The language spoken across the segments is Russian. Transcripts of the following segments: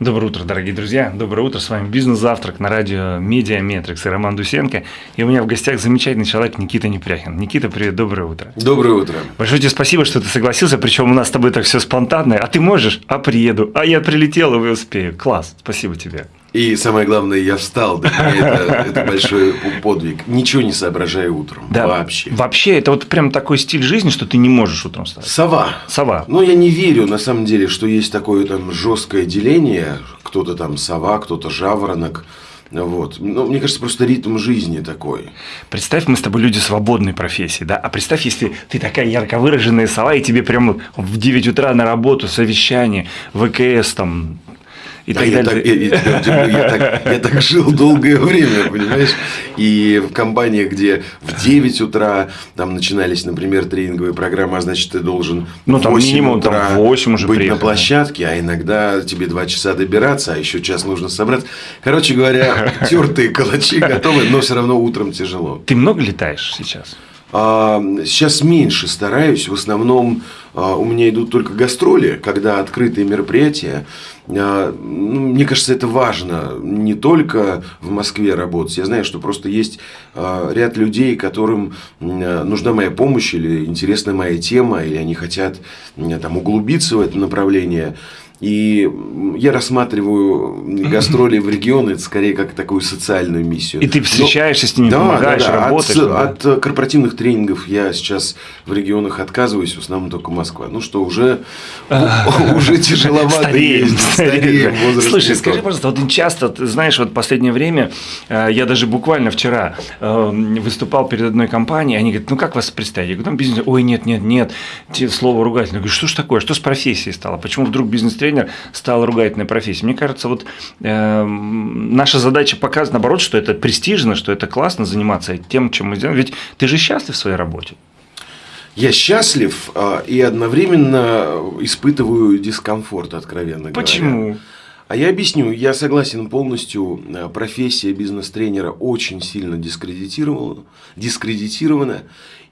Доброе утро, дорогие друзья. Доброе утро. С вами «Бизнес-завтрак» на радио «Медиаметрикс» и Роман Дусенко. И у меня в гостях замечательный человек Никита Непряхин. Никита, привет, доброе утро. Доброе утро. Большое тебе спасибо, что ты согласился, причем у нас с тобой так все спонтанно. А ты можешь? А приеду. А я прилетел и успею. Класс, спасибо тебе. И самое главное, я встал, да, это, это большой подвиг. Ничего не соображаю утром. Да, вообще. Вообще, это вот прям такой стиль жизни, что ты не можешь утром встать. Сова. Сова. Но я не верю, на самом деле, что есть такое там жесткое деление. Кто-то там сова, кто-то жаворонок. Вот. Ну, мне кажется, просто ритм жизни такой. Представь, мы с тобой люди свободной профессии, да? А представь, если ты такая ярко выраженная сова, и тебе прямо в 9 утра на работу, совещание, ВКС, там, и да, так я, далее. Так, я, я, я, так, я так жил долгое время, понимаешь? И в компаниях, где в 9 утра там начинались, например, тренинговые программы, а значит, ты должен ну, там минимум утра там 8 уже быть приехали. на площадке, а иногда тебе 2 часа добираться, а еще час нужно собрать. Короче говоря, тертые калачи готовы, но все равно утром тяжело. Ты много летаешь сейчас? А, сейчас меньше стараюсь. В основном а, у меня идут только гастроли, когда открытые мероприятия. А, ну, мне кажется, это важно не только в Москве работать. Я знаю, что просто есть ряд людей, которым нужна моя помощь или интересна моя тема, или они хотят там, углубиться в это направление. И я рассматриваю гастроли в регионы это скорее как такую социальную миссию. И ты встречаешься Но, с ними, да, помогаешь, да, да. работаешь. От, да? от корпоративных тренингов я сейчас в регионах отказываюсь, в основном только Москва. Ну что, уже, уже тяжеловато ездить. Слушай, скажи, пожалуйста, вот часто, ты знаешь, вот последнее время, э, я даже буквально вчера э, выступал перед одной компанией, они говорят, ну как вас представить? Я говорю, там бизнес, ой, нет, нет, нет, слово ругательное. Я говорю, что ж такое, что с профессией стало? Почему вдруг бизнес-тренинг тренер стала ругательной профессией. Мне кажется, вот э, наша задача показывать, наоборот, что это престижно, что это классно заниматься тем, чем мы делаем. Ведь ты же счастлив в своей работе. Я счастлив э, и одновременно испытываю дискомфорт, откровенно Почему? говоря. Почему? А я объясню, я согласен полностью, э, профессия бизнес-тренера очень сильно дискредитирована, дискредитирована.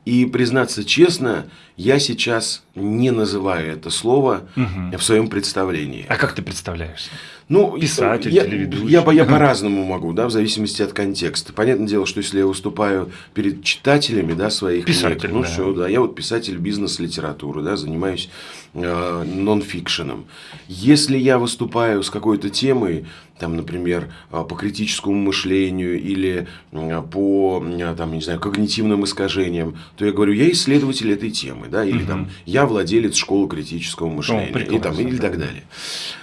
И признаться честно, я сейчас не называю это слово угу. в своем представлении. А как ты представляешься? Ну, писатель, я, телеведущий. Я, я, я по-разному могу, да, в зависимости от контекста. Понятное дело, что если я выступаю перед читателями, да, своих писатель, книг, ну да. все, да, я вот писатель бизнес-литературы, да, занимаюсь э, нон-фикшеном. Если я выступаю с какой-то темой, там, например, э, по критическому мышлению или э, по, э, там, не знаю, когнитивным искажениям, то я говорю, я исследователь этой темы, да, или угу. там, я владелец школы критического мышления, О, и, там, или так далее.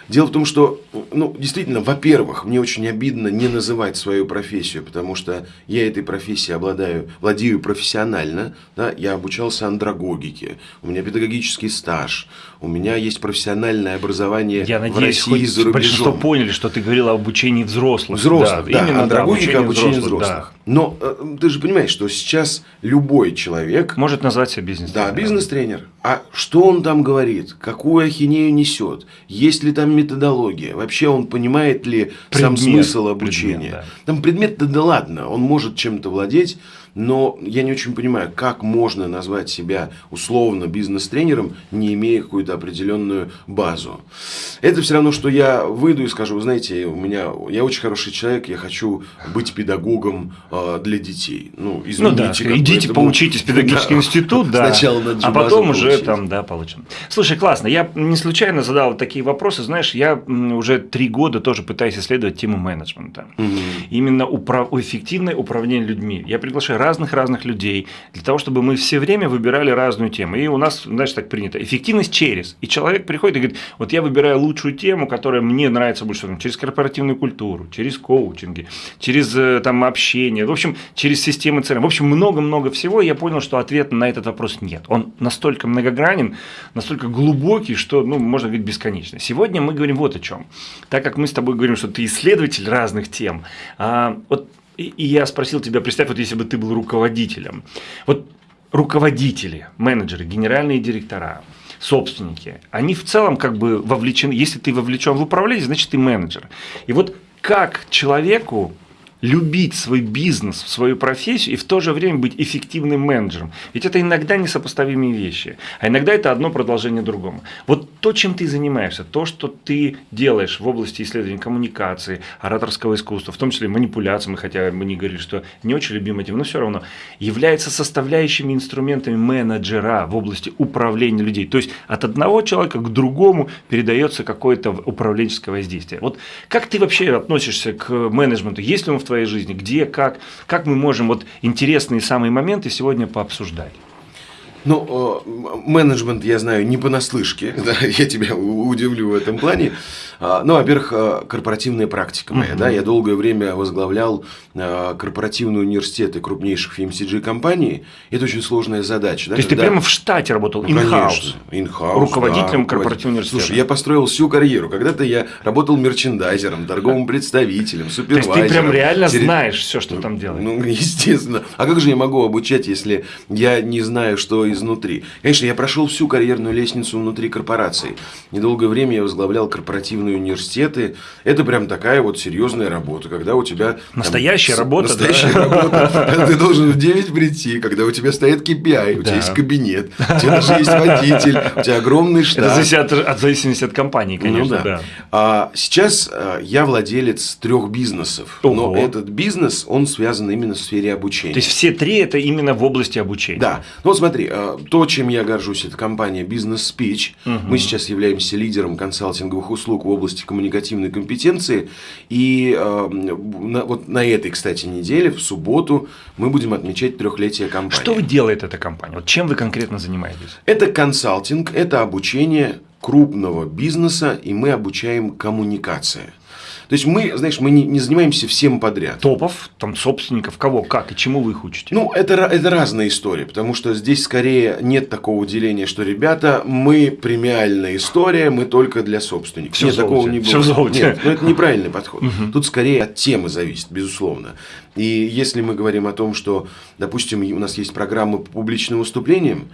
Дело в том, что, ну, действительно, во-первых, мне очень обидно не называть свою профессию, потому что я этой профессией обладаю, владею профессионально, да, я обучался андрогогике, у меня педагогический стаж, у меня есть профессиональное образование я надеюсь, в России и за рубежом. большинство поняли, что ты говорил о обучении взрослых. Взрослых, да, да именно андрогогика, да, обучение, взрослых. взрослых. Да. Но э, ты же понимаешь, что сейчас любой человек... Может назвать себя бизнес-тренером. Да, бизнес-тренер. А что он там говорит? Какую ахинею несет? Есть ли там методология? Вообще он понимает ли предмет, сам смысл обучения? Предмет, да. Там предмет-то да ладно, он может чем-то владеть, но я не очень понимаю, как можно назвать себя условно бизнес-тренером, не имея какую-то определенную базу. Это все равно, что я выйду и скажу, вы знаете, у меня, я очень хороший человек, я хочу быть педагогом э, для детей. Ну, ну да, идите этому... поучитесь в педагогический да. институт, да, Сначала а потом уже получить. там, да, получим. Слушай, классно, я не случайно задал такие вопросы, знаешь, я уже три года тоже пытаюсь исследовать тему менеджмента. Угу. Именно управ... эффективное управление людьми. Я приглашаю разных-разных людей, для того, чтобы мы все время выбирали разную тему. И у нас, знаешь, так принято, эффективность через. И человек приходит и говорит, вот я выбираю лучшую тему, которая мне нравится больше, всего, через корпоративную культуру, через коучинги, через э, там, общение, в общем, через системы CRM. В общем, много-много всего. И я понял, что ответа на этот вопрос нет. Он настолько многогранен, настолько глубокий, что, ну, можно говорить, бесконечно. Сегодня мы говорим вот о чем. Так как мы с тобой говорим, что ты исследователь разных тем, а, вот и, и я спросил тебя, представь, вот если бы ты был руководителем. Вот руководители, менеджеры, генеральные директора, собственники, они в целом как бы вовлечены, если ты вовлечен в управление, значит ты менеджер. И вот как человеку любить свой бизнес, свою профессию и в то же время быть эффективным менеджером. Ведь это иногда несопоставимые вещи, а иногда это одно продолжение другому. Вот то, чем ты занимаешься, то, что ты делаешь в области исследования коммуникации, ораторского искусства, в том числе манипуляции, хотя мы не говорили, что не очень любим этим, но все равно, является составляющими инструментами менеджера в области управления людей. То есть от одного человека к другому передается какое-то управленческое воздействие. Вот как ты вообще относишься к менеджменту? Есть ли он в твоей жизни? Где, как? Как мы можем вот интересные самые моменты сегодня пообсуждать? Ну, менеджмент я знаю не понаслышке, да, я тебя удивлю в этом плане. А, ну, во-первых, а, корпоративная практика моя, да, я долгое время возглавлял а, корпоративные университеты крупнейших FMCG-компаний. Это очень сложная задача. Да, То есть когда... ты прямо в штате работал, in-house? Ну, in-house, Руководителем да, корпоративного университета. Слушай, я построил всю карьеру. Когда-то я работал мерчендайзером, торговым представителем, супервайзером. То есть ты прям реально терри... знаешь все, что там делаешь? Ну, естественно. А как же я могу обучать, если я не знаю, что изнутри? Конечно, я прошел всю карьерную лестницу внутри корпорации. Недолгое время я возглавлял корпоративные университеты. Это прям такая вот серьезная работа, когда у тебя... Настоящая там, работа, Настоящая да? работа. Ты должен в 9 прийти, когда у тебя стоит KPI, у тебя есть кабинет, у тебя даже есть водитель, у тебя огромный штат. Это зависит от, от зависимости от компании, ну конечно. Ну, да. Да. А сейчас а, я владелец трех бизнесов, Ого. но этот бизнес, он связан именно в сфере обучения. То есть все три это именно в области обучения. Да. Ну вот смотри, а, то, чем я горжусь, это компания Business Speech. Угу. Мы сейчас являемся лидером консалтинговых услуг в области коммуникативной компетенции. И э, на, вот на этой, кстати, неделе, в субботу, мы будем отмечать трехлетие компании. Что делает эта компания? Вот чем вы конкретно занимаетесь? Это консалтинг, это обучение крупного бизнеса, и мы обучаем коммуникации. То есть мы, знаешь, мы не, не занимаемся всем подряд. Топов, там собственников, кого, как и чему вы их учите? Ну, это, это разная история, потому что здесь скорее нет такого деления, что, ребята, мы премиальная история, мы только для собственников. Все нет, такого не было. Все Нет, ну, это неправильный подход. Тут скорее от темы зависит, безусловно. И если мы говорим о том, что, допустим, у нас есть программы по публичным выступлениям,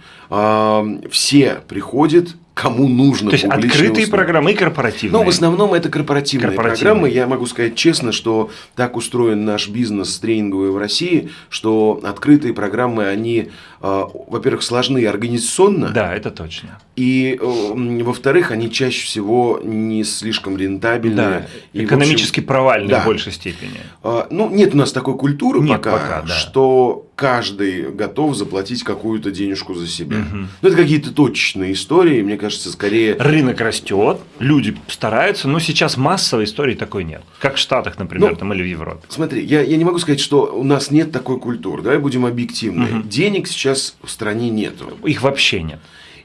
все приходят кому нужно То есть открытые программы и корпоративные. Ну, в основном это корпоративные, корпоративные программы. Я могу сказать честно, что так устроен наш бизнес тренинговый в России, что открытые программы, они, э, во-первых, сложны организационно. Да, это точно. И, э, во-вторых, они чаще всего не слишком рентабельные. Да, и, экономически общем, провальные да. в большей степени. Э, ну, нет у нас такой культуры нет, пока, пока да. что каждый готов заплатить какую-то денежку за себя. Угу. Ну, это какие-то точечные истории, мне кажется, скорее... Рынок растет, люди стараются, но сейчас массовой истории такой нет. Как в Штатах, например, ну, там, или в Европе. Смотри, я, я не могу сказать, что у нас нет такой культуры, давай будем объективны. Угу. Денег сейчас в стране нету. Их вообще нет.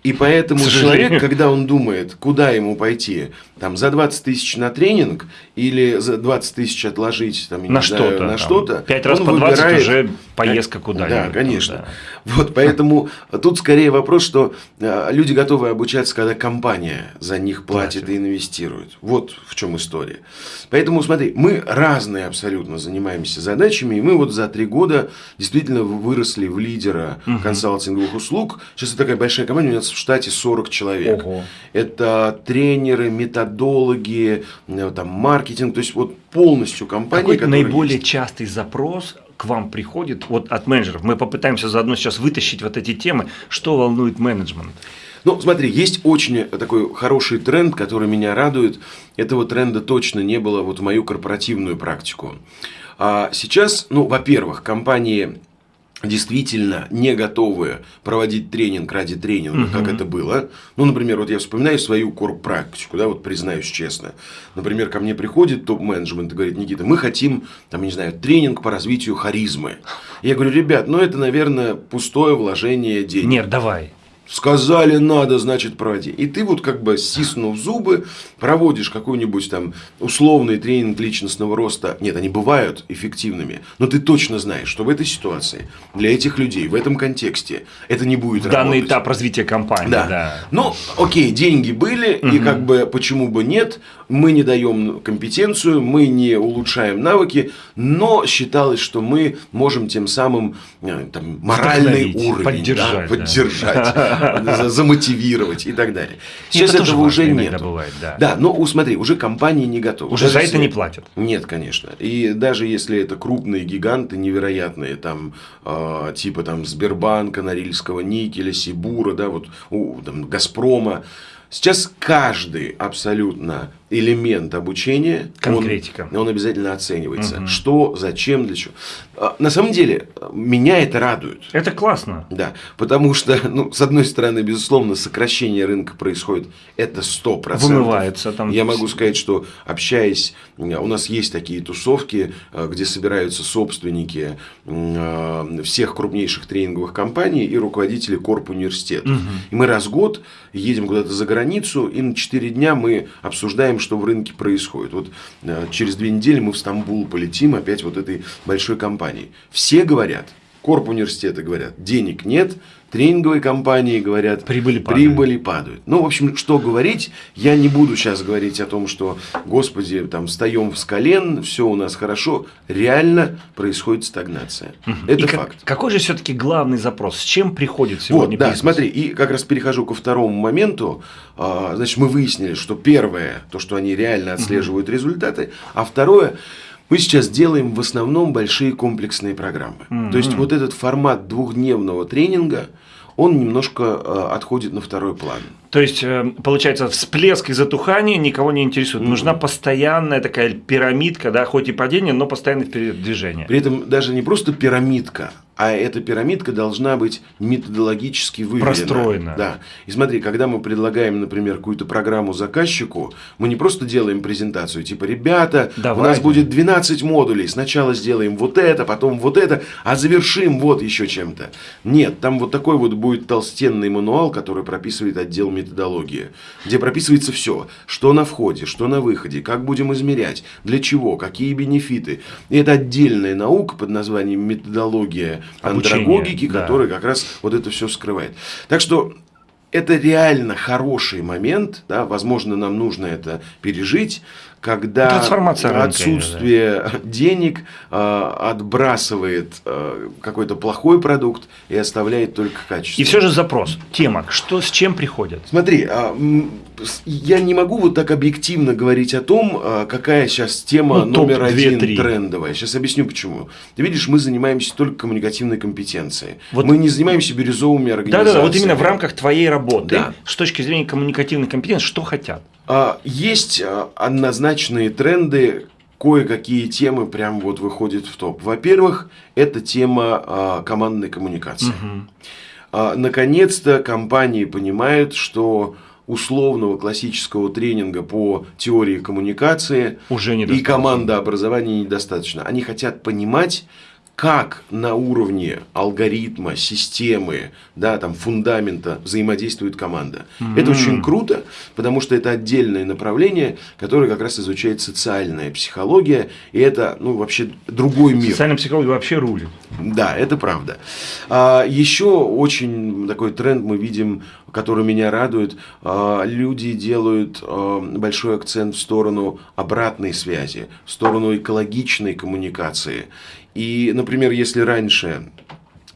И поэтому человек, когда он думает, куда ему пойти, там, за 20 тысяч на тренинг или за 20 тысяч отложить там, на что-то, на что-то, пять раз по 20 выбирает... уже поездка куда-нибудь. Да, конечно. Да. Вот поэтому тут скорее вопрос, что э, люди готовы обучаться, когда компания за них платит, платит и инвестирует. Вот в чем история. Поэтому смотри, мы разные абсолютно занимаемся задачами, и мы вот за три года действительно выросли в лидера угу. консалтинговых услуг. Сейчас это такая большая компания, у нас в штате 40 человек. Ого. Это тренеры, методологи, э, там, маркетинг, то есть вот полностью компания. Какой наиболее есть. частый запрос к вам приходит вот от менеджеров? Мы попытаемся заодно сейчас вытащить вот эти темы, что волнует менеджмент. Ну, смотри, есть очень такой хороший тренд, который меня радует. Этого тренда точно не было вот в мою корпоративную практику. А сейчас, ну, во-первых, компании действительно не готовы проводить тренинг ради тренинга, угу. как это было. Ну, например, вот я вспоминаю свою корпрактику, да, вот признаюсь честно. Например, ко мне приходит топ-менеджмент и говорит, Никита, мы хотим, там, не знаю, тренинг по развитию харизмы. Я говорю, ребят, ну это, наверное, пустое вложение денег. Нет, давай. Сказали надо, значит проводи. И ты вот как бы стиснув зубы, проводишь какой-нибудь там условный тренинг личностного роста. Нет, они бывают эффективными, но ты точно знаешь, что в этой ситуации, для этих людей, в этом контексте, это не будет в Данный этап развития компании. Да. да. Ну, окей, деньги были, угу. и как бы почему бы нет, мы не даем компетенцию, мы не улучшаем навыки, но считалось, что мы можем тем самым э, там, моральный уровень поддержать. Да, поддержать. замотивировать и так далее. Сейчас это этого уже нет. Да. но смотри, уже компании не готовы. Уже за это не платят. Нет, конечно. И даже если это крупные гиганты невероятные, там э, типа там Сбербанка, Норильского никеля, Сибура, да, вот там, Газпрома, Сейчас каждый абсолютно элемент обучения, Конкретика. Он, он обязательно оценивается. Угу. Что, зачем, для чего. А, на самом деле, меня это радует. Это классно. Да, потому что, ну, с одной стороны, безусловно, сокращение рынка происходит, это 100%. Вымывается там. Я могу сказать, что общаясь, у нас есть такие тусовки, э, где собираются собственники э, всех крупнейших тренинговых компаний и руководители корп университета. Угу. И мы раз в год едем куда-то за границу, и на 4 дня мы обсуждаем, что в рынке происходит. Вот э, через две недели мы в Стамбул полетим опять вот этой большой компании. Все говорят, корп университета говорят, денег нет, тренинговые компании говорят, прибыли падают. прибыли падают. Ну, в общем, что говорить, я не буду сейчас говорить о том, что, господи, там, встаем с колен, все у нас хорошо. Реально происходит стагнация. Угу. Это и факт. Как, какой же все-таки главный запрос? С чем приходит сегодня вот, Да, смотри, и как раз перехожу ко второму моменту. А, значит, мы выяснили, что первое, то, что они реально отслеживают угу. результаты, а второе, мы сейчас делаем в основном большие комплексные программы. Mm-hmm. То есть вот этот формат двухдневного тренинга, он немножко э, отходит на второй план. То есть, э, получается, всплеск и затухание никого не интересует. Mm-hmm. Нужна постоянная такая пирамидка, да, хоть и падение, но постоянное движение. При этом даже не просто пирамидка, а эта пирамидка должна быть методологически выверена. Простроена. Да. И смотри, когда мы предлагаем, например, какую-то программу заказчику, мы не просто делаем презентацию, типа, ребята, Давай. у нас будет 12 модулей, сначала сделаем вот это, потом вот это, а завершим вот еще чем-то. Нет, там вот такой вот будет толстенный мануал, который прописывает отдел методологии, где прописывается все, что на входе, что на выходе, как будем измерять, для чего, какие бенефиты. И это отдельная наука под названием методология андрогогики, да. который как раз вот это все скрывает. Так что это реально хороший момент, да, возможно, нам нужно это пережить, когда отсутствие рынка, да. денег э, отбрасывает э, какой-то плохой продукт и оставляет только качество. И все же запрос, тема, что с чем приходят? Смотри, э, я не могу вот так объективно говорить о том, э, какая сейчас тема ну, номер один трендовая. Сейчас объясню почему. Ты видишь, мы занимаемся только коммуникативной компетенцией. Вот, мы не занимаемся бирюзовыми организациями. Да-да, вот именно в рамках твоей работы, да. с точки зрения коммуникативной компетенции, что хотят? А, есть а, однозначные тренды, кое-какие темы прям вот выходят в топ. Во-первых, это тема а, командной коммуникации. Угу. Наконец-то компании понимают, что условного классического тренинга по теории коммуникации Уже и команда образования недостаточно. Они хотят понимать, как на уровне алгоритма, системы, да, там, фундамента взаимодействует команда. Mm-hmm. Это очень круто, потому что это отдельное направление, которое как раз изучает социальная психология, и это ну, вообще другой мир. Социальная психология вообще рулит. Да, это правда. А, еще очень такой тренд мы видим, который меня радует. А, люди делают а, большой акцент в сторону обратной связи, в сторону экологичной коммуникации. И, например, если раньше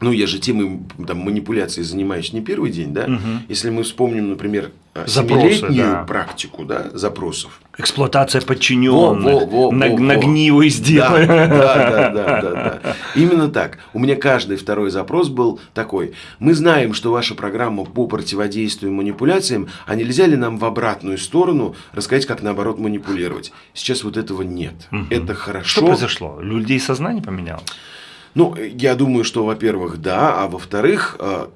ну, я же темой там, манипуляции занимаюсь не первый день, да? Угу. Если мы вспомним, например, семилетнюю да. практику да, запросов. Эксплуатация подчиненных, во, во, во, на, во, нагнивы сделай. Да, да, да, да, да, да. Именно так. У меня каждый второй запрос был такой. Мы знаем, что ваша программа по противодействию манипуляциям, а нельзя ли нам в обратную сторону рассказать, как наоборот манипулировать? Сейчас вот этого нет. Угу. Это хорошо. Что произошло? Людей сознание поменялось? Ну, я думаю, что, во-первых, да, а во-вторых, э,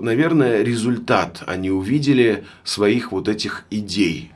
наверное, результат они увидели своих вот этих идей,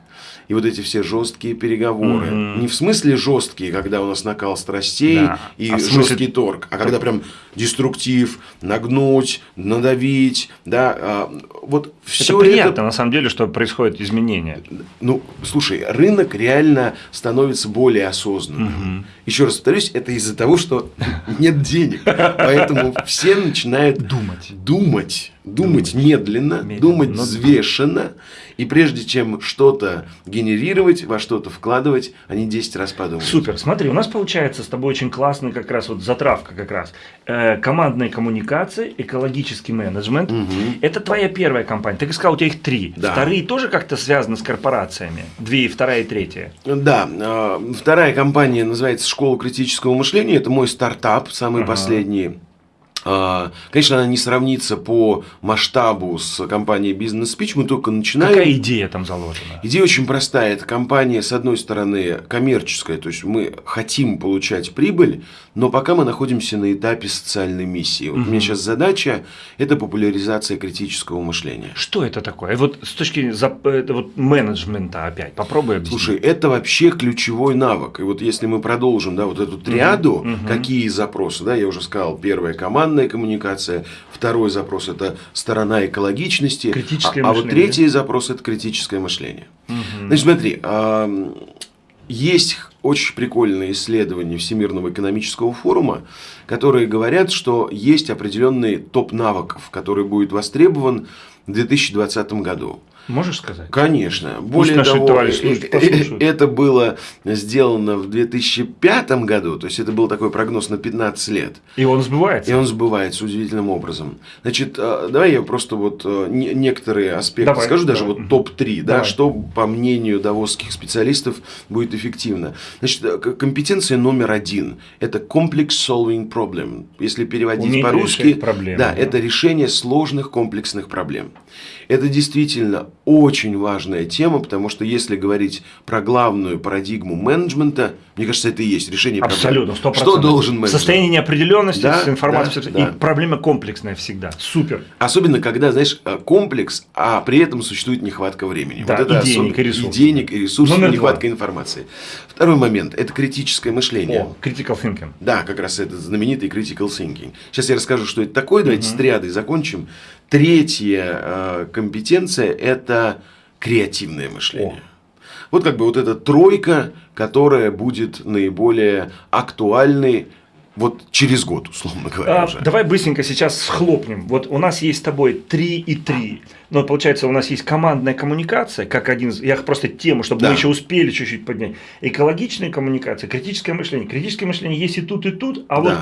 и вот эти все жесткие переговоры. Mm-hmm. Не в смысле жесткие, когда у нас накал страстей да. и а жесткий смысле... торг, а когда прям деструктив, нагнуть, надавить, да, а, вот все это приятно, это... на самом деле, что происходят изменения. Ну, слушай, рынок реально становится более осознанным. Угу. Еще раз повторюсь, это из-за того, что нет денег, поэтому все начинают думать, думать думать, думать медленно, медленно, думать но... взвешенно, и прежде чем что-то генерировать, во что-то вкладывать, они 10 раз подумают. Супер, смотри, у нас получается с тобой очень классный как раз вот затравка как раз. Э, командная коммуникация, экологический менеджмент. Угу. Это твоя первая компания. Ты сказал, у тебя их три. Да. Вторые тоже как-то связаны с корпорациями? Две, вторая и третья. Да, э, вторая компания называется «Школа критического мышления». Это мой стартап, самый ага. последний. А, конечно, она не сравнится по масштабу с компанией Business Speech, мы только начинаем. Какая идея там заложена? Идея очень простая. Это компания, с одной стороны, коммерческая, то есть мы хотим получать прибыль, но пока мы находимся на этапе социальной миссии. Вот угу. у меня сейчас задача – это популяризация критического мышления. Что это такое? Вот с точки зрения вот, менеджмента опять, попробуй объяснить. Слушай, это вообще ключевой навык. И вот если мы продолжим да, вот эту триаду, угу. какие запросы, да, я уже сказал, первая команда, командная коммуникация, второй запрос – это сторона экологичности, критическое а, а вот третий запрос – это критическое мышление. Угу. Значит, смотри, есть очень прикольные исследования Всемирного экономического форума, которые говорят, что есть определенный топ навыков, который будет востребован в 2020 году. Можешь сказать? Конечно. Более Пусть того, э, э, это было сделано в 2005 году, то есть это был такой прогноз на 15 лет. И он сбывается? И он сбывается удивительным образом. Значит, э, давай я просто вот некоторые аспекты давай, скажу, даже вот топ-3, да, что, по мнению давосских специалистов, будет эффективно. Значит, компетенция номер один – это complex solving problem. Если переводить по-русски, да, да, это решение сложных комплексных проблем. Это действительно очень важная тема, потому что если говорить про главную парадигму менеджмента, мне кажется, это и есть решение Абсолютно, проблем. Абсолютно, Что должен менеджер? Состояние неопределенности да, с информацией. Да, да. И проблема комплексная всегда. Супер. Особенно, когда, знаешь, э, комплекс, а при этом существует нехватка времени. Да, вот это и денег, и ресурсов. И денег, и ресурсов, Номер и нехватка два. информации. Второй момент – это критическое мышление. О, critical thinking. Да, как раз это знаменитый critical thinking. Сейчас я расскажу, что это такое. Давайте угу. с триадой закончим. Третья э, компетенция – это креативное мышление. О. Вот как бы вот эта тройка, которая будет наиболее актуальной вот через год, условно говоря. А, уже. Давай быстренько сейчас схлопнем. Вот у нас есть с тобой 3 и 3. Но получается, у нас есть командная коммуникация, как один Я просто тему, чтобы да. мы еще успели чуть-чуть поднять. Экологичная коммуникация, критическое мышление. Критическое мышление есть и тут, и тут, а да. вот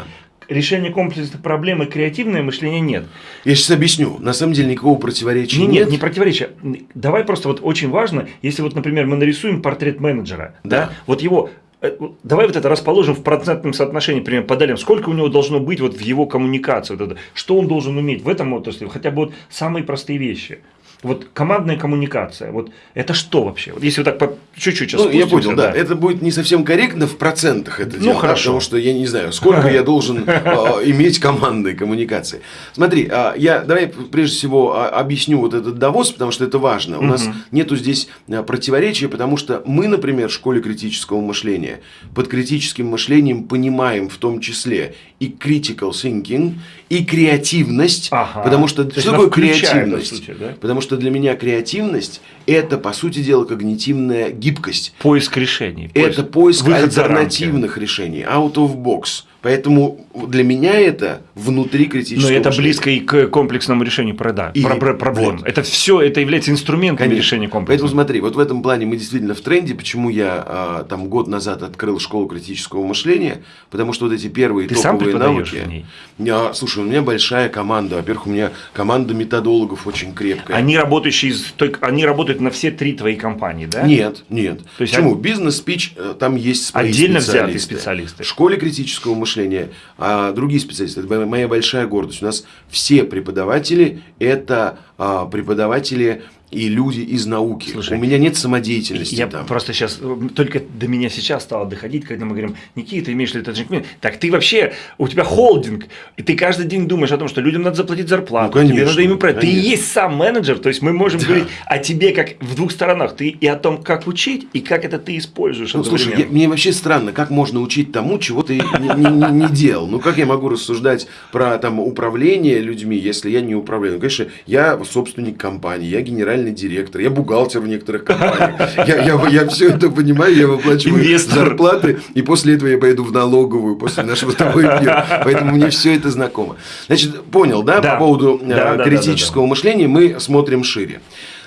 решение комплексных проблем и креативное мышление нет. Я сейчас объясню. На самом деле никакого противоречия нет. Нет, не противоречия. Давай просто вот очень важно, если вот, например, мы нарисуем портрет менеджера, да, да вот его э, Давай вот это расположим в процентном соотношении, например, поделим, сколько у него должно быть вот в его коммуникации, вот это, что он должен уметь в этом отрасли, хотя бы вот самые простые вещи. Вот командная коммуникация, вот это что вообще? Вот если вот так по чуть-чуть Ну, я понял, да. да. Это будет не совсем корректно в процентах это ну, дело, хорошо. Да, потому что я не знаю, сколько я должен а, иметь командной коммуникации. Смотри, а, я давай прежде всего а, объясню вот этот довоз, потому что это важно. У нас нету здесь противоречия, потому что мы, например, в школе критического мышления под критическим мышлением понимаем в том числе и critical thinking, и креативность, ага. потому что что такое креативность? Сути, да? Потому что для меня креативность это, по сути дела, когнитивная гибкость. Поиск решений. Поиск, это поиск альтернативных решений, out of box. Поэтому для меня это внутри критического Но это мышления. близко и к комплексному решению прода, и, про, проблем. Вот. Это все, это является инструментом Конечно. решения комплекса. Поэтому смотри, вот в этом плане мы действительно в тренде. Почему я а, там год назад открыл школу критического мышления? Потому что вот эти первые Ты топовые сам навыки. В ней? Я, слушай, у меня большая команда. Во-первых, у меня команда методологов очень крепкая. Они работающие, только они работают на все три твои компании, да? Нет, нет. То есть Почему? Бизнес-спич, э, там есть Отдельно взятые специалисты. В школе критического мышления мышления, а другие специалисты. Это моя большая гордость. У нас все преподаватели – это а, преподаватели и люди из науки. Слушай, у меня нет самодеятельности. Я там. просто сейчас, только до меня сейчас стало доходить, когда мы говорим, Никита, ты имеешь ли это Так ты вообще, у тебя холдинг, и ты каждый день думаешь о том, что людям надо заплатить зарплату, ну, конечно, тебе надо им управлять. Ты и есть сам менеджер, то есть мы можем да. говорить о тебе как в двух сторонах. Ты и о том, как учить, и как это ты используешь. Ну, слушай, я, мне вообще странно, как можно учить тому, чего ты не делал. Ну, как я могу рассуждать про там, управление людьми, если я не управляю? Ну, конечно, я собственник компании, я генеральный генеральный директор, я бухгалтер в некоторых компаниях. Я, я, я все это понимаю, я выплачиваю Инвестор. зарплаты, и после этого я поеду в налоговую после нашего с тобой эфира. Поэтому мне все это знакомо. Значит, понял, да, да. по поводу да, э, критического да, да, да. мышления мы смотрим шире.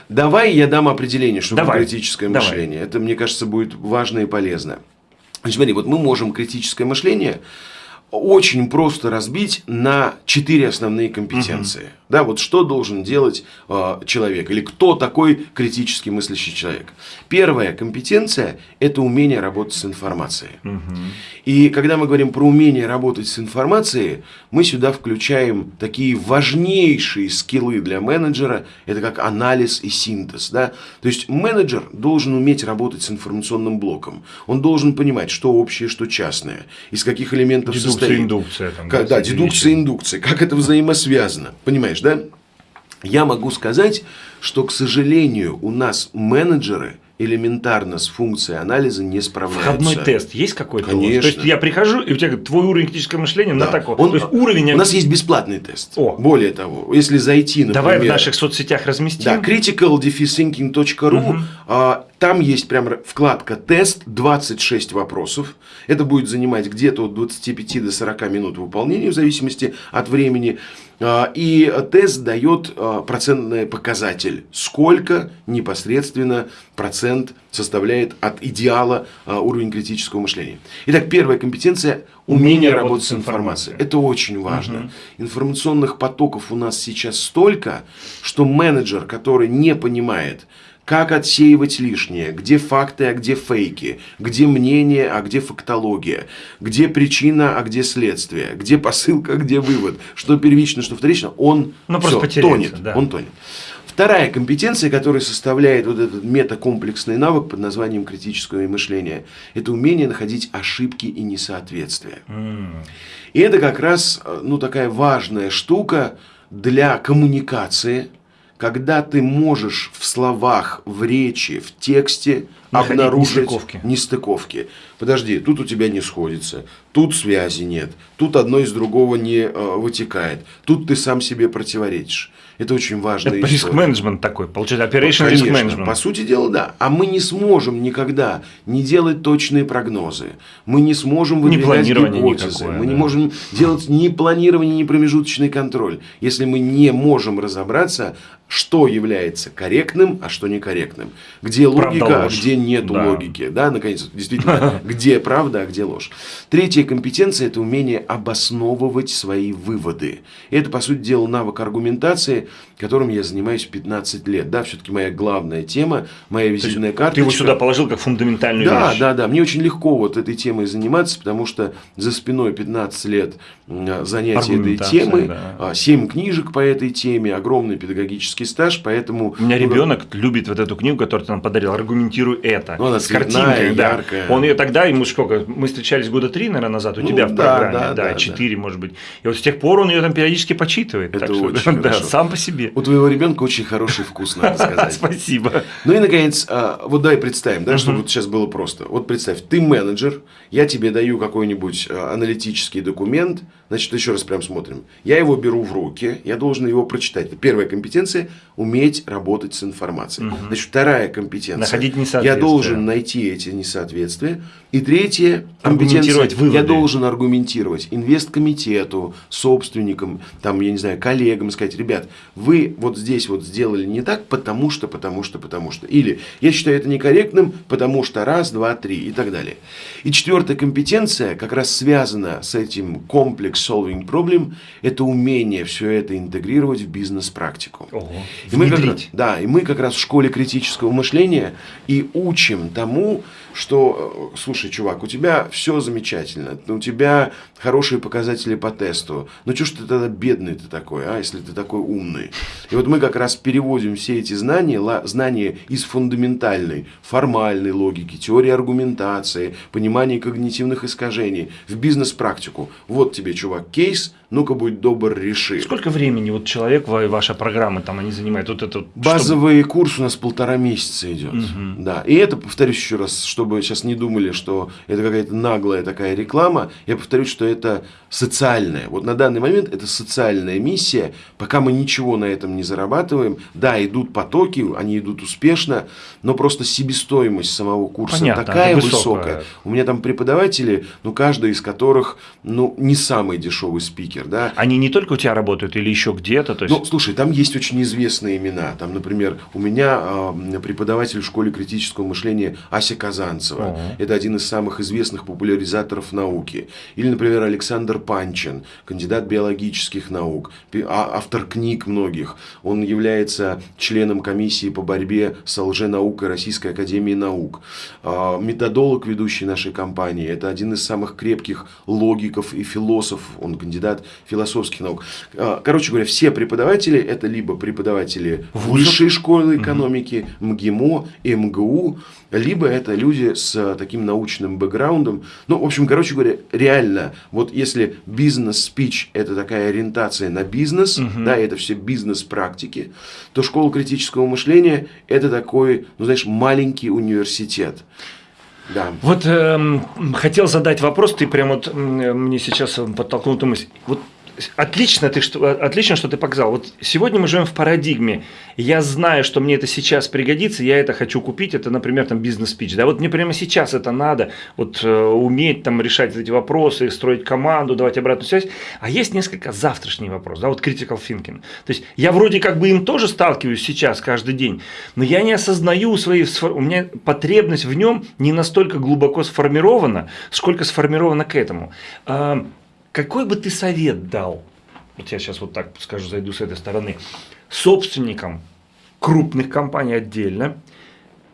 Давай я дам определение, что такое критическое мышление. Давай. Это, мне кажется, будет важно и полезно. Значит, смотри, вот мы можем критическое мышление очень просто разбить на четыре основные компетенции. Угу. Да, вот что должен делать э, человек или кто такой критически мыслящий человек. Первая компетенция – это умение работать с информацией. Угу. И когда мы говорим про умение работать с информацией, мы сюда включаем такие важнейшие скиллы для менеджера. Это как анализ и синтез. Да? То есть менеджер должен уметь работать с информационным блоком. Он должен понимать, что общее, что частное, из каких элементов дедукция, состоит. Индукция, там, как, да, дедукция, индукция. Как это взаимосвязано. Понимаешь, да? Я могу сказать, что, к сожалению, у нас менеджеры – элементарно с функцией анализа не справляются. Входной тест есть какой-то? Конечно. То есть я прихожу, и у тебя твой уровень критического мышления да. на такой. Он, То есть уровень... У нас есть бесплатный тест. О. Более того, если зайти, например... Давай в наших соцсетях разместим. Да, critical-thinking.ru. Угу. А, там есть прям вкладка «Тест», 26 вопросов. Это будет занимать где-то от 25 до 40 минут выполнения, в зависимости от времени. А, и тест дает а, процентный показатель, сколько непосредственно процент составляет от идеала а, уровень критического мышления. Итак, первая компетенция – умение, умение работать с информацией. Это очень важно. Угу. Информационных потоков у нас сейчас столько, что менеджер, который не понимает, как отсеивать лишнее, где факты, а где фейки, где мнение, а где фактология, где причина, а где следствие, где посылка, а где вывод, что первично, что вторично, он ну, все, тонет, да. он тонет. Вторая компетенция, которая составляет вот этот метакомплексный навык под названием критическое мышление, это умение находить ошибки и несоответствия. Mm. И это как раз ну, такая важная штука для коммуникации, когда ты можешь в словах, в речи, в тексте Находить обнаружить нестыковки. нестыковки. Подожди, тут у тебя не сходится, тут связи нет, тут одно из другого не э, вытекает, тут ты сам себе противоречишь. Это очень важно. Это риск-менеджмент такой, получается, operation risk management. По сути дела, да. А мы не сможем никогда не делать точные прогнозы. Мы не сможем выдвигать не гипотезы. Никакое, мы да. не можем делать ни планирование, ни промежуточный контроль, если мы не можем разобраться, что является корректным, а что некорректным. Где логика, а где нет да. логики. Да, наконец, действительно, где правда, а где ложь. Третья компетенция – это умение обосновывать свои выводы. Это, по сути дела, навык аргументации, которым я занимаюсь 15 лет. Да, все-таки моя главная тема, моя визитная карта. Ты его сюда положил как фундаментальную да, вещь. Да, да, да. Мне очень легко вот этой темой заниматься, потому что за спиной 15 лет занятий этой темы, да. 7 книжек по этой теме, огромный педагогический стаж, поэтому... У меня ребенок любит вот эту книгу, которую ты нам подарил, аргументируй это. Ну, она с картинкой, да. яркая. Он ее тогда, ему сколько, мы встречались года три, наверное, назад, у ну, тебя в да, программе, да, да, 4, да. может быть. И вот с тех пор он ее там периодически почитывает. Это так очень что, да, сам по себе. У твоего ребенка очень хороший вкус, надо сказать. Спасибо. Ну и, наконец, а, вот давай представим, да, чтобы сейчас было просто. Вот представь, ты менеджер, я тебе даю какой-нибудь а, аналитический документ, значит, еще раз прям смотрим. Я его беру в руки, я должен его прочитать. Первая компетенция – уметь работать с информацией. Угу. Значит, вторая компетенция. Находить несоответствия. Я должен найти эти несоответствия. И третья компетенция. Я должен аргументировать инвесткомитету, собственникам, там, я не знаю, коллегам, сказать, ребят, вы вот здесь вот сделали не так, потому что, потому что, потому что. Или я считаю это некорректным, потому что раз, два, три и так далее. И четвертая компетенция как раз связана с этим комплекс solving problem, это умение все это интегрировать в бизнес-практику. И мы как, да, и мы как раз в школе критического мышления и учим тому, что, э, слушай, чувак, у тебя все замечательно, у тебя хорошие показатели по тесту, ну что ж ты тогда бедный ты такой, а, если ты такой умный. И вот мы как раз переводим все эти знания, знания из фундаментальной, формальной логики, теории аргументации, понимания когнитивных искажений в бизнес-практику. Вот тебе, чувак, кейс, ну-ка будь добр, реши. Сколько времени вот человек, ваша программа, там они занимают? Вот это, Базовый чтобы... курс у нас полтора месяца идет. Угу. Да. И это, повторюсь еще раз, чтобы сейчас не думали, что что это какая-то наглая такая реклама. Я повторюсь, что это социальная. Вот на данный момент это социальная миссия. Пока мы ничего на этом не зарабатываем, да, идут потоки, они идут успешно, но просто себестоимость самого курса Понятно, такая высокая. У меня там преподаватели, ну, каждый из которых, ну, не самый дешевый спикер, да. Они не только у тебя работают или еще где-то? То есть... Ну, слушай, там есть очень известные имена. Там, например, у меня э, преподаватель в школе критического мышления Ася Казанцева. Угу. Это один из самых известных популяризаторов науки. Или, например, Александр Панчин, кандидат биологических наук, а, автор книг многих. Он является членом комиссии по борьбе с лженаукой Российской Академии Наук. А, методолог, ведущий нашей компании. Это один из самых крепких логиков и философов. Он кандидат философских наук. А, короче говоря, все преподаватели это либо преподаватели высшей школы экономики, МГИМО, МГУ, либо это люди с таким научным бэкграундом. Ну, в общем, короче говоря, реально, вот если бизнес-спич – это такая ориентация на бизнес, угу. да, это все бизнес-практики, то школа критического мышления – это такой, ну, знаешь, маленький университет. Да. Вот э, хотел задать вопрос, ты прям вот мне сейчас подтолкнул эту мысль. Вот отлично, ты, что, отлично, что ты показал. Вот сегодня мы живем в парадигме. Я знаю, что мне это сейчас пригодится, я это хочу купить. Это, например, там бизнес-спич. Да, вот мне прямо сейчас это надо. Вот э, уметь там решать эти вопросы, строить команду, давать обратную связь. А есть несколько завтрашний вопрос. Да, вот critical thinking. То есть я вроде как бы им тоже сталкиваюсь сейчас каждый день, но я не осознаю свои, у меня потребность в нем не настолько глубоко сформирована, сколько сформирована к этому. Какой бы ты совет дал, вот я сейчас вот так скажу, зайду с этой стороны, собственникам крупных компаний отдельно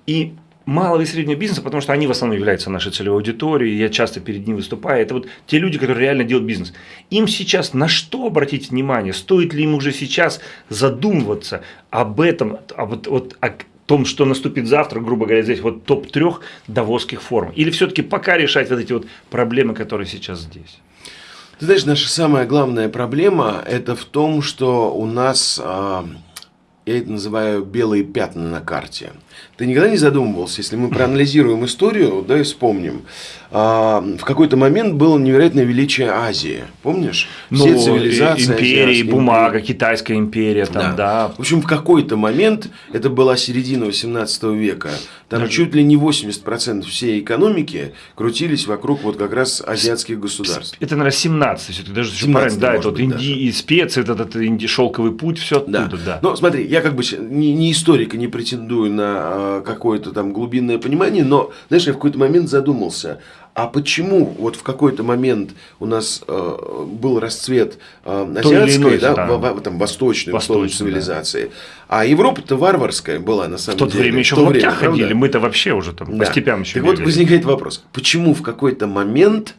и малого и среднего бизнеса, потому что они в основном являются нашей целевой аудиторией, я часто перед ними выступаю, это вот те люди, которые реально делают бизнес. Им сейчас на что обратить внимание? Стоит ли им уже сейчас задумываться об этом, об, вот, о том, что наступит завтра, грубо говоря, здесь вот топ трех давосских форм? Или все-таки пока решать вот эти вот проблемы, которые сейчас здесь? Ты знаешь, наша самая главная проблема это в том, что у нас, а, я это называю белые пятна на карте. Ты никогда не задумывался, если мы проанализируем историю, да, и вспомним, а, в какой-то момент было невероятное величие Азии, помнишь? Все ну, цивилизации. Империи, бумага, империи. Китайская империя, там, да. да. В общем, в какой-то момент, это была середина 18 века, там Даже... чуть ли не 80% всей экономики крутились вокруг вот как раз азиатских государств. Это, наверное, 17 все-таки, даже 17 да, это вот Инди, и специи, этот, этот инди, шелковый путь, все оттуда, да. да. Но смотри, я как бы не, не историк и не претендую на а, какое-то там глубинное понимание, но, знаешь, я в какой-то момент задумался, а почему вот в какой-то момент у нас э, был расцвет э, азиатской, да, да. В, в, там, восточной, восточной цивилизации, да. а Европа-то варварская была на самом в тот деле. Время еще в, в лаптях ходили, мы-то вообще уже там да. по степям еще Так бегали. вот возникает вопрос, почему в какой-то момент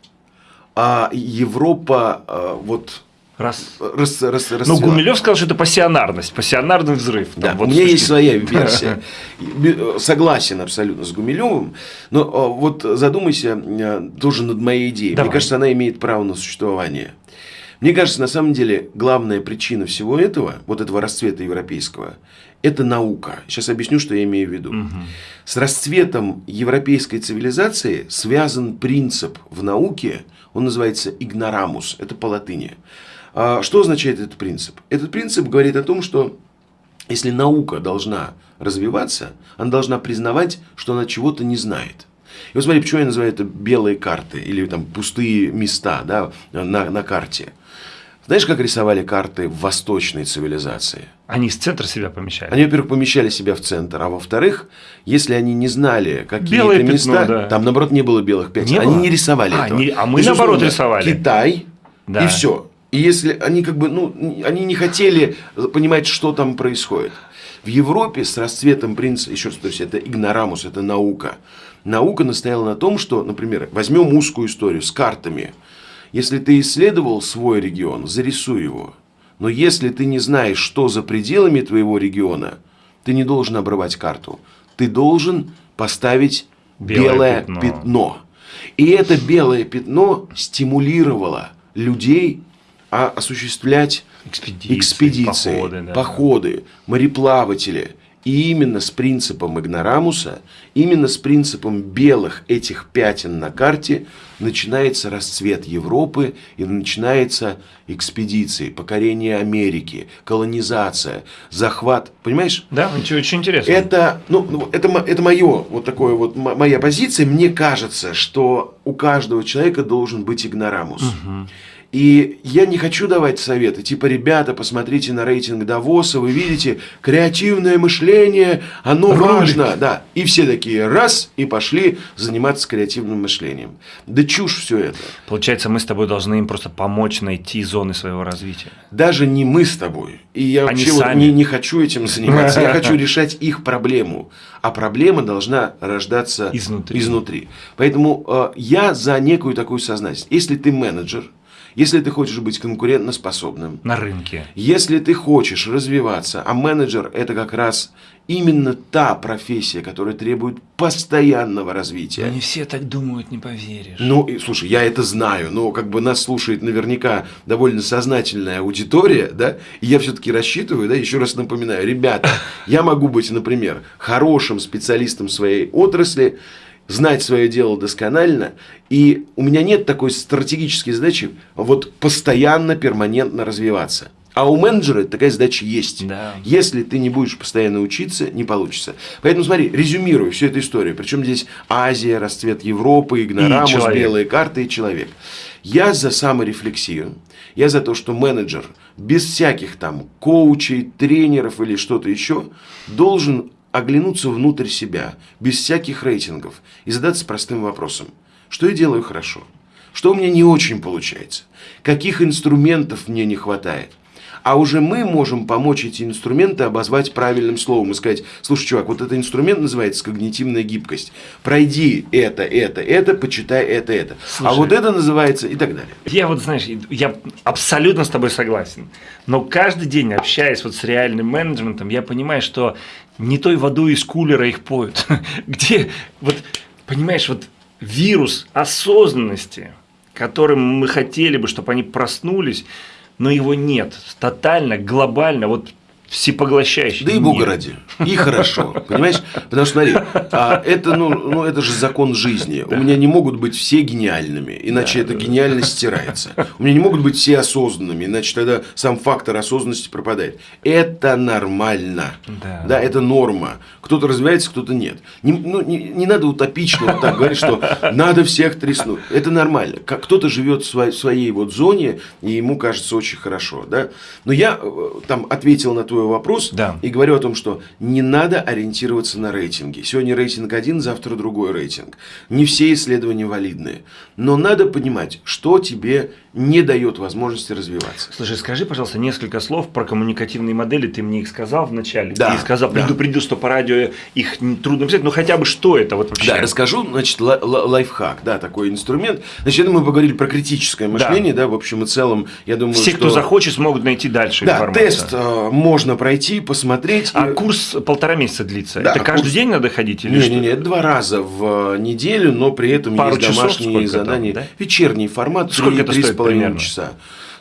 а Европа а, вот Раз, раз, раз, раз, ну, Гумилев сказал, что это пассионарность, пассионарный взрыв. Да, вот у меня есть своя версия. Согласен абсолютно с Гумилевым, но вот задумайся э, тоже над моей идеей. Давай. Мне кажется, она имеет право на существование. Мне кажется, на самом деле, главная причина всего этого, вот этого расцвета европейского, это наука. Сейчас объясню, что я имею в виду. Угу. С расцветом европейской цивилизации связан принцип в науке, он называется игнорамус, это по латыни. А что означает этот принцип? Этот принцип говорит о том, что если наука должна развиваться, она должна признавать, что она чего-то не знает. И вот смотри, почему я называю это белые карты или там пустые места да, на, на карте. Знаешь, как рисовали карты в восточной цивилизации? Они с центра себя помещали. Они, во-первых, помещали себя в центр, а во-вторых, если они не знали какие-то места, да. там, наоборот, не было белых пятен, не они было? не рисовали а, этого. Не, а мы, наоборот, рисовали. Китай, да. и все. И если они как бы, ну, они не хотели понимать, что там происходит. В Европе с расцветом принца, еще раз повторюсь, это игнорамус, это наука. Наука настояла на том, что, например, возьмем узкую историю с картами. Если ты исследовал свой регион, зарисуй его. Но если ты не знаешь, что за пределами твоего региона, ты не должен обрывать карту. Ты должен поставить белое, белое пятно. пятно. И это белое пятно стимулировало людей а осуществлять экспедиции, экспедиции походы, да. походы, мореплаватели. И именно с принципом игнорамуса, именно с принципом белых этих пятен на карте начинается расцвет Европы и начинается экспедиции, покорение Америки, колонизация, захват. Понимаешь? Да, очень, очень интересно. Это, ну, ну это, это мое, вот такое вот, моя позиция. Мне кажется, что у каждого человека должен быть игнорамус. Угу. И я не хочу давать советы, типа, ребята, посмотрите на рейтинг Давоса, вы видите, креативное мышление, оно Ролик. важно. Да. И все такие, раз, и пошли заниматься креативным мышлением. Да чушь все это. Получается, мы с тобой должны им просто помочь найти зоны своего развития. Даже не мы с тобой. И я Они вообще вот не, не хочу этим заниматься. Я хочу решать их проблему. А проблема должна рождаться изнутри. изнутри. Поэтому э, я за некую такую сознательность. Если ты менеджер, если ты хочешь быть конкурентоспособным. На рынке. Если ты хочешь развиваться, а менеджер это как раз именно та профессия, которая требует постоянного развития. Но не все так думают, не поверишь. Ну, и, слушай, я это знаю, но как бы нас слушает наверняка довольно сознательная аудитория, да, и я все-таки рассчитываю, да, еще раз напоминаю, ребята, я могу быть, например, хорошим специалистом своей отрасли, знать свое дело досконально, и у меня нет такой стратегической задачи вот постоянно, перманентно развиваться. А у менеджера такая задача есть. Да. Если ты не будешь постоянно учиться, не получится. Поэтому смотри, резюмирую всю эту историю. Причем здесь Азия, расцвет Европы, игнорамус, белые карты и человек. Я за саморефлексию. Я за то, что менеджер без всяких там коучей, тренеров или что-то еще должен оглянуться внутрь себя, без всяких рейтингов, и задаться простым вопросом. Что я делаю хорошо? Что у меня не очень получается? Каких инструментов мне не хватает? а уже мы можем помочь эти инструменты обозвать правильным словом и сказать, слушай, чувак, вот этот инструмент называется когнитивная гибкость. Пройди это, это, это, почитай это, это. А слушай, а вот это называется и так далее. Я вот, знаешь, я абсолютно с тобой согласен. Но каждый день, общаясь вот с реальным менеджментом, я понимаю, что не той водой из кулера их поют. Где, вот, понимаешь, вот вирус осознанности, которым мы хотели бы, чтобы они проснулись, но его нет. Тотально, глобально, вот всепоглощающий. Да и Бога ради. И хорошо. Понимаешь? Потому что, смотри, а это, ну, ну, это же закон жизни. У меня не могут быть все гениальными, иначе да, эта да. гениальность стирается. У меня не могут быть все осознанными, иначе тогда сам фактор осознанности пропадает. Это нормально. Да, да это норма. Кто-то развивается, кто-то нет. Не, ну, не, не надо утопично вот так говорить, что надо всех треснуть. Это нормально. Кто-то живет в своей, в своей вот зоне, и ему кажется очень хорошо. Да? Но я э, там ответил на твой твой вопрос да. и говорю о том, что не надо ориентироваться на рейтинги. Сегодня рейтинг один, завтра другой рейтинг. Не все исследования валидные. Но надо понимать, что тебе не дает возможности развиваться. Слушай, скажи, пожалуйста, несколько слов про коммуникативные модели. Ты мне их сказал вначале. Да. Ты сказал, предупредил, да. что по радио их трудно писать. Но хотя бы что это вот вообще? Да, расскажу, значит, лайфхак, да, такой инструмент. Значит, мы поговорили про критическое мышление, да, да в общем и целом, я думаю, Все, что... кто захочет, смогут найти дальше да, информацию. тест э, можно пройти, посмотреть. А и... курс полтора месяца длится? Да, это каждый курс... день надо ходить или не, Не, два раза в э, неделю, но при этом Пару есть домашние задания. Там, да? Вечерний формат, Сколько 3, это стоит примерно? часа.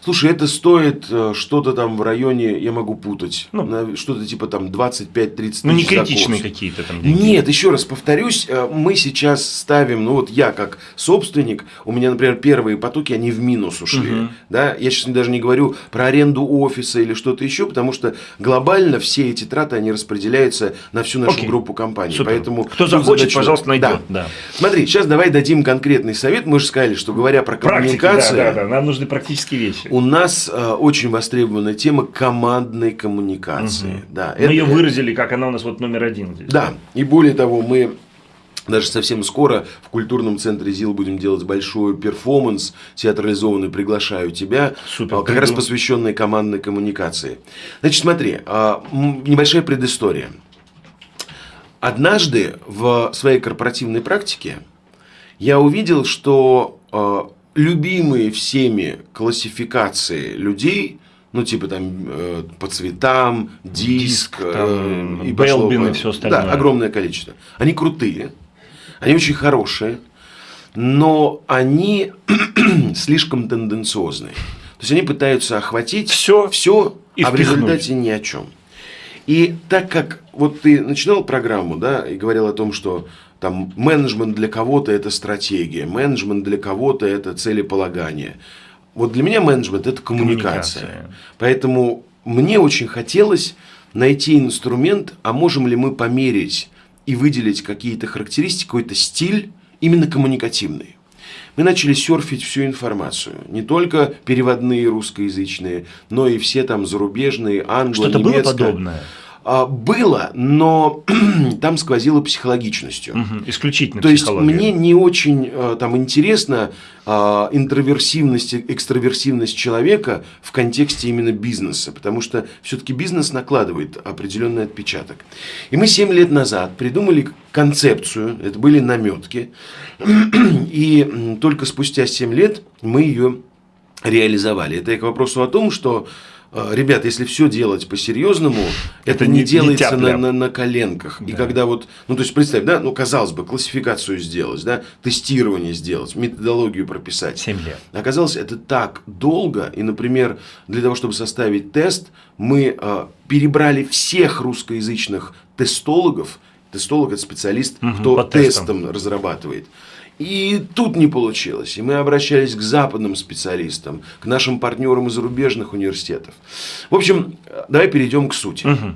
Слушай, это стоит э, что-то там в районе, я могу путать, ну, что-то типа там 25-30 тысяч Ну, не критичные какие-то там деньги. Нет, еще раз повторюсь, э, мы сейчас ставим, ну вот я как собственник, у меня, например, первые потоки, они в минус ушли. Угу. Да? Я сейчас даже не говорю про аренду офиса или что-то еще, потому что глобально все эти траты, они распределяются на всю нашу Окей. группу компаний. Супер. Поэтому Кто захочет, задачу... пожалуйста, найдет. Да. да. Смотри, сейчас давай дадим конкретный совет. Мы же сказали, что говоря про коммуникацию... да, да, да. Нам нужны практические вещи у нас э, очень востребованная тема командной коммуникации. Угу. Да, мы это, ее выразили, как она у нас вот номер один здесь. Да, и более того, мы даже совсем скоро в культурном центре ЗИЛ будем делать большой перформанс театрализованный «Приглашаю тебя», Супер, как раз посвященный командной коммуникации. Значит, смотри, а, небольшая предыстория. Однажды в своей корпоративной практике я увидел, что а, любимые всеми классификации людей, ну, типа там э, по цветам, диск, диск там, э, и Белбин и все остальное. Да, огромное количество. Они крутые, они очень хорошие, но они слишком тенденциозные. То есть они пытаются охватить все, все а в результате ни о чем. И так как вот ты начинал программу, да, и говорил о том, что там менеджмент для кого-то это стратегия, менеджмент для кого-то это целеполагание. Вот для меня менеджмент это коммуникация. коммуникация. Поэтому мне очень хотелось найти инструмент, а можем ли мы померить и выделить какие-то характеристики, какой-то стиль именно коммуникативный. Мы начали серфить всю информацию. Не только переводные русскоязычные, но и все там зарубежные, англо, Что-то было подобное? А, было, но там сквозило психологичностью. Угу, исключительно То есть мне не очень э, там интересна а, интроверсивность, экстраверсивность человека в контексте именно бизнеса, потому что все-таки бизнес накладывает определенный отпечаток. И мы 7 лет назад придумали концепцию, это были наметки, и только спустя 7 лет мы ее реализовали. Это я к вопросу о том, что ребят, если все делать по-серьезному, это, это не, не делается не на, на, на коленках. Да. И когда вот, ну то есть представь, да, ну казалось бы, классификацию сделать, да, тестирование сделать, методологию прописать. 7 лет. Оказалось, это так долго. И, например, для того, чтобы составить тест, мы э, перебрали всех русскоязычных тестологов. Тестолог это специалист, угу, кто тестом. тестом разрабатывает. И тут не получилось. И мы обращались к западным специалистам, к нашим партнерам из зарубежных университетов. В общем, давай перейдем к сути. Угу.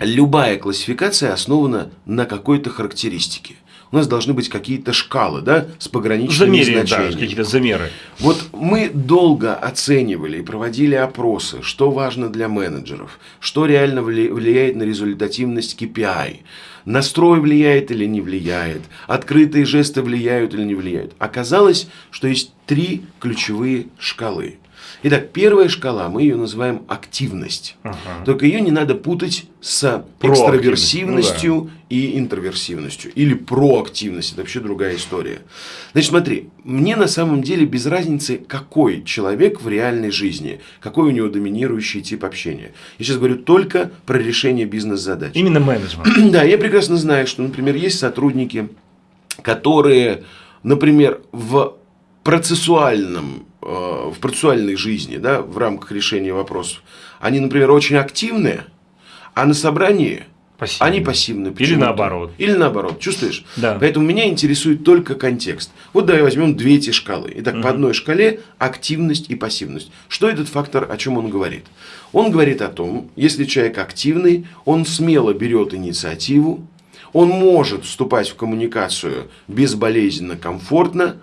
Любая классификация основана на какой-то характеристике. У нас должны быть какие-то шкалы, да, с пограничными Замерили, значениями. Да, какие-то замеры. Вот мы долго оценивали и проводили опросы, что важно для менеджеров, что реально влияет на результативность KPI, настрой влияет или не влияет, открытые жесты влияют или не влияют. Оказалось, что есть три ключевые шкалы. Итак, первая шкала, мы ее называем активность. Ага. Только ее не надо путать с экстраверсивностью ну, да. и интроверсивностью. Или проактивность. Это вообще другая история. Значит, смотри, мне на самом деле без разницы, какой человек в реальной жизни, какой у него доминирующий тип общения. Я сейчас говорю только про решение бизнес-задач. Именно менеджмент. да, я прекрасно знаю, что, например, есть сотрудники, которые, например, в процессуальном Э, в процессуальной жизни, да, в рамках решения вопросов, они, например, очень активные, а на собрании Пассивные. Они пассивны. Или наоборот. Или наоборот. Чувствуешь? Да. Поэтому меня интересует только контекст. Вот давай возьмем две эти шкалы. Итак, угу. по одной шкале активность и пассивность. Что этот фактор, о чем он говорит? Он говорит о том, если человек активный, он смело берет инициативу, он может вступать в коммуникацию безболезненно, комфортно,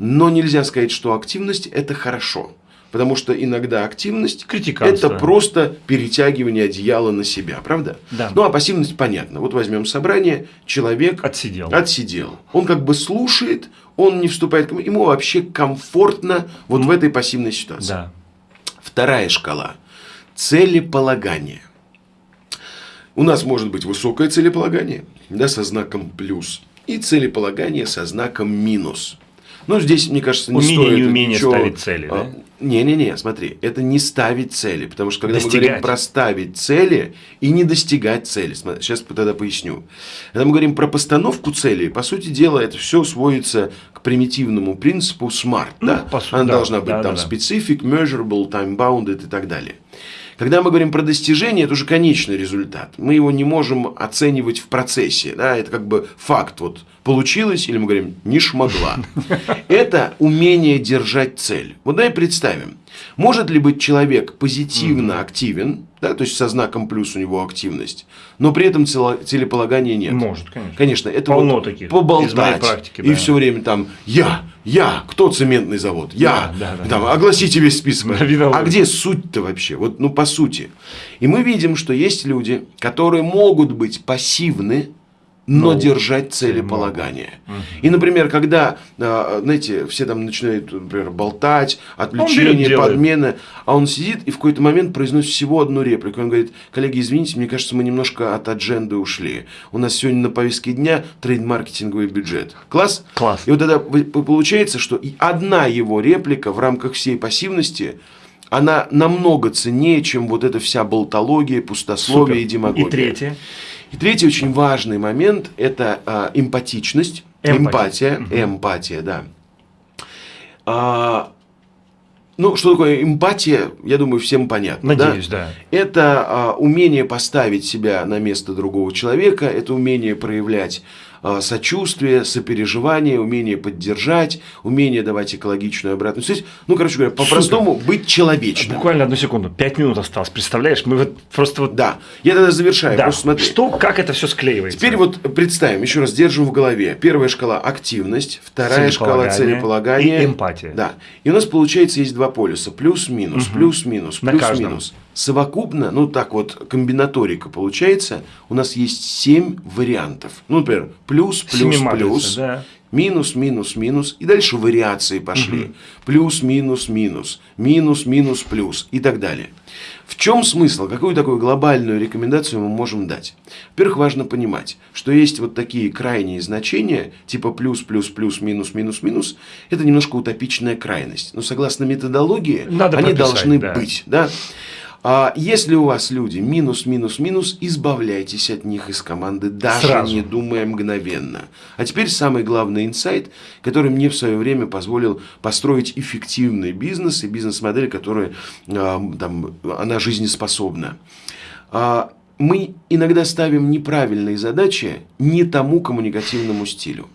но нельзя сказать, что активность – это хорошо. Потому что иногда активность – это просто перетягивание одеяла на себя, правда? Да. Ну, а пассивность понятно. Вот возьмем собрание, человек отсидел. отсидел. Он как бы слушает, он не вступает, ему вообще комфортно вот в этой пассивной ситуации. Да. Вторая шкала – целеполагание. У нас может быть высокое целеполагание, да, со знаком плюс, и целеполагание со знаком минус – ну, здесь, мне кажется, не умение, стоит не умение ничего... ставить цели, да? Не-не-не, смотри, это не ставить цели, потому что когда достигать. мы говорим про ставить цели и не достигать цели, сейчас тогда поясню. Когда мы говорим про постановку цели, по сути дела, это все сводится к примитивному принципу SMART, ну, да? Сути, Она да, должна быть да, там да, specific, measurable, time-bounded и так далее. Когда мы говорим про достижение, это уже конечный результат. Мы его не можем оценивать в процессе. Да? Это как бы факт. Вот получилось, или мы говорим, не шмогла. Это умение держать цель. Вот давай представим. Может ли быть человек позитивно активен, да, то есть со знаком плюс у него активность, но при этом целеполагания нет? Может, конечно. Конечно, это Полно вот таких. поболтать. Из моей практики, да. И все время там я, я, кто цементный завод? Я. Да, да, там, да. Огласите весь список. Да, а где суть-то вообще? Вот, ну, по сути. И мы видим, что есть люди, которые могут быть пассивны, но ну, держать целеполагание. Угу. И, например, когда, а, знаете, все там начинают, например, болтать, отвлечения, подмены, а он сидит и в какой-то момент произносит всего одну реплику. Он говорит, коллеги, извините, мне кажется, мы немножко от адженды ушли. У нас сегодня на повестке дня трейд-маркетинговый бюджет. Класс? Класс. И вот тогда получается, что одна его реплика в рамках всей пассивности она намного ценнее, чем вот эта вся болтология, пустословие Супер. и демагогия. И третье. И третий очень важный момент – это а, эмпатичность, эмпатия, эмпатия, эмпатия да. А, Ну, что такое эмпатия, я думаю, всем понятно. Надеюсь, да. да. Это а, умение поставить себя на место другого человека, это умение проявлять сочувствие, сопереживание, умение поддержать, умение давать экологичную обратную связь. Ну, короче говоря, по-простому быть человечным. Буквально одну секунду, пять минут осталось, представляешь? Мы вот просто вот... Да, я тогда завершаю, да. просто смотри. Что, как это все склеивается? Теперь вот представим, еще раз держим в голове. Первая шкала – активность, вторая шкала – целеполагание. И эмпатия. Да. И у нас, получается, есть два полюса – плюс-минус, угу. плюс-минус, плюс-минус. Совокупно, ну так вот, комбинаторика получается, у нас есть 7 вариантов. Ну, например, плюс, плюс, плюс, да. минус, минус, минус, и дальше вариации пошли. Угу. Плюс, минус, минус, минус, минус, плюс и так далее. В чем смысл? Какую такую глобальную рекомендацию мы можем дать? Во-первых, важно понимать, что есть вот такие крайние значения, типа плюс, плюс, плюс, минус, минус, минус. Это немножко утопичная крайность. Но согласно методологии, Надо они прописать, должны да. быть. Да? А если у вас люди минус, минус, минус, избавляйтесь от них из команды, даже Сразу. не думая мгновенно. А теперь самый главный инсайт, который мне в свое время позволил построить эффективный бизнес и бизнес-модель, которая а, там, она жизнеспособна. А, мы иногда ставим неправильные задачи не тому коммуникативному стилю.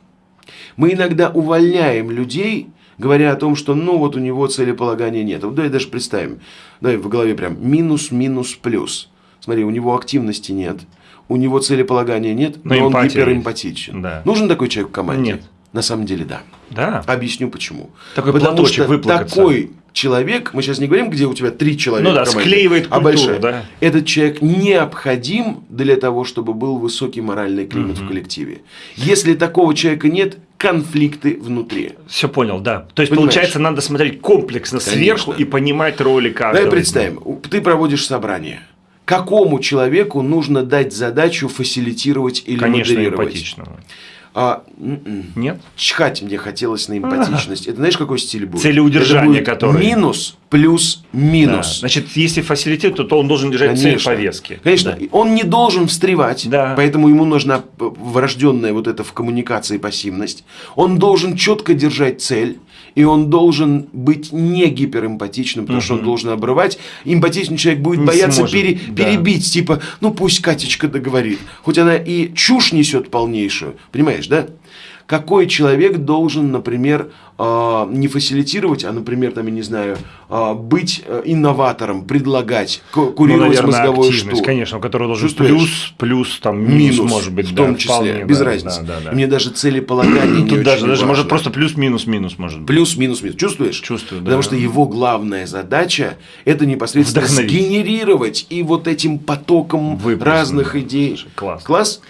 Мы иногда увольняем людей говоря о том, что ну вот у него целеполагания нет. Вот давай даже представим, давай в голове прям минус, минус, плюс. Смотри, у него активности нет, у него целеполагания нет, но, но он гиперэмпатичен. Да. Нужен такой человек в команде? Нет. На самом деле, да. Да. Объясню почему. Такой Потому что такой человек, мы сейчас не говорим, где у тебя три человека, ну да, команде, склеивает культуру, а большая. Да. Этот человек необходим для того, чтобы был высокий моральный климат угу. в коллективе. Если такого человека нет, конфликты внутри. Все понял, да. То есть, Понимаешь? получается, надо смотреть комплексно Конечно. сверху и понимать роли каждого. Давай представим, ты проводишь собрание. Какому человеку нужно дать задачу фасилитировать или Конечно, модерировать? Эмпатичного. А, м-м. Нет? Чхать мне хотелось на эмпатичность. Это знаешь, какой стиль будет? Целеудержание, который. Минус плюс минус. Да. Значит, если фасилитет, то он должен держать Конечно. цель повестки. Конечно. Да. Он не должен встревать, да. поэтому ему нужна врожденная вот эта в коммуникации пассивность. Он должен четко держать цель и он должен быть не гиперэмпатичным, потому угу. что он должен обрывать. Эмпатичный человек будет не бояться сможет, пере, да. перебить, типа, ну пусть Катечка договорит. Хоть она и чушь несет полнейшую, понимаешь, да? Какой человек должен, например, а, не фасилитировать, а, например, там, я не знаю, а, быть э, инноватором, предлагать, курировать ну, мозговой штук. конечно, у которого должен плюс, плюс, там, минус, минус может быть, в том да, числе, вполне, без да, разницы. Да, да, да. мне даже целеполагание Тут даже, даже может просто плюс-минус-минус может быть. Плюс-минус-минус. Чувствуешь? Чувствую, да. Потому что его главная задача – это непосредственно сгенерировать и вот этим потоком разных идей. Класс. Класс?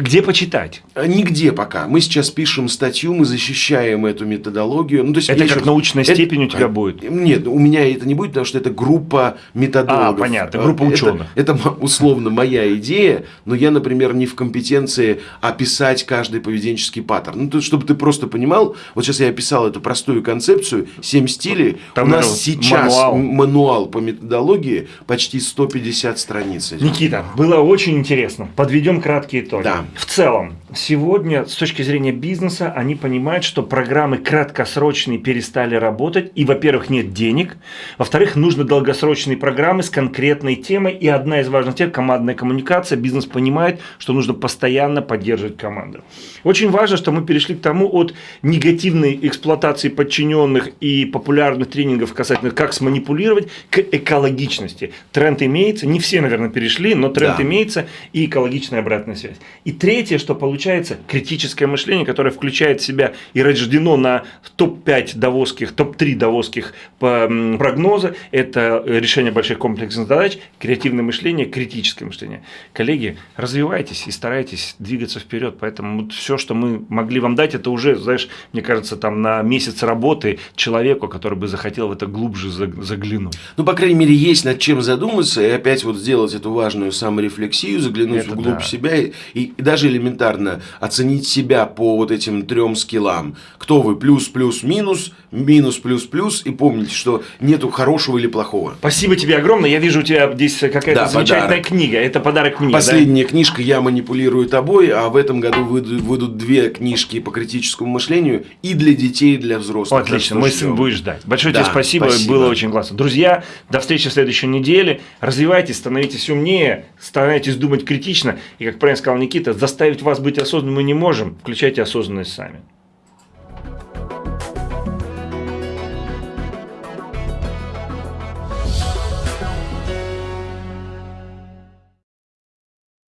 Где почитать? Э, нигде пока. Мы сейчас пишем статью, мы защищаем эту методологию. Ну, то есть это как еще... научная это... степень у тебя будет? Нет, у меня это не будет, потому что это группа методологов. А, понятно, группа ученых. Это, это условно моя идея, но я, например, не в компетенции описать каждый поведенческий паттерн. Ну, то, чтобы ты просто понимал, вот сейчас я описал эту простую концепцию, 7 стилей. Там у нас сейчас мануал. мануал по методологии почти 150 страниц. Никита, было очень интересно. Подведем краткие итоги. Да. В целом, сегодня с точки зрения бизнеса они понимают, что программы краткосрочные перестали работать, и, во-первых, нет денег, во-вторых, нужны долгосрочные программы с конкретной темой, и одна из важных тем – командная коммуникация. Бизнес понимает, что нужно постоянно поддерживать команду. Очень важно, что мы перешли к тому от негативной эксплуатации подчиненных и популярных тренингов касательно как сманипулировать к экологичности. Тренд имеется, не все, наверное, перешли, но тренд да. имеется и экологичная обратная связь. И третье, что получается, критическое мышление, которое включает в себя и рождено на топ-5 давосских, топ-3 давосских прогноза, это решение больших комплексных задач, креативное мышление, критическое мышление. Коллеги, развивайтесь и старайтесь двигаться вперед, поэтому вот все, что мы могли вам дать, это уже, знаешь, мне кажется, там на месяц работы человеку, который бы захотел в это глубже заглянуть. Ну, по крайней мере, есть над чем задуматься и опять вот сделать эту важную саморефлексию, заглянуть это вглубь да. себя и, и даже элементарно оценить себя по вот этим трем скиллам. Кто вы? Плюс, плюс, минус, минус, плюс, плюс. И помните, что нету хорошего или плохого. Спасибо тебе огромное. Я вижу у тебя здесь какая-то да, замечательная подарок. книга. Это подарок книги. Последняя да? книжка «Я манипулирую тобой», а в этом году выйдут, выйдут две книжки по критическому мышлению и для детей, и для взрослых. Отлично, мой сын будет ждать. Большое да, тебе спасибо. спасибо, было очень классно. Друзья, до встречи в следующей неделе. Развивайтесь, становитесь умнее, старайтесь думать критично. И, как правильно сказал Никита, заставить вас быть осознанным мы не можем. Включайте осознанность сами.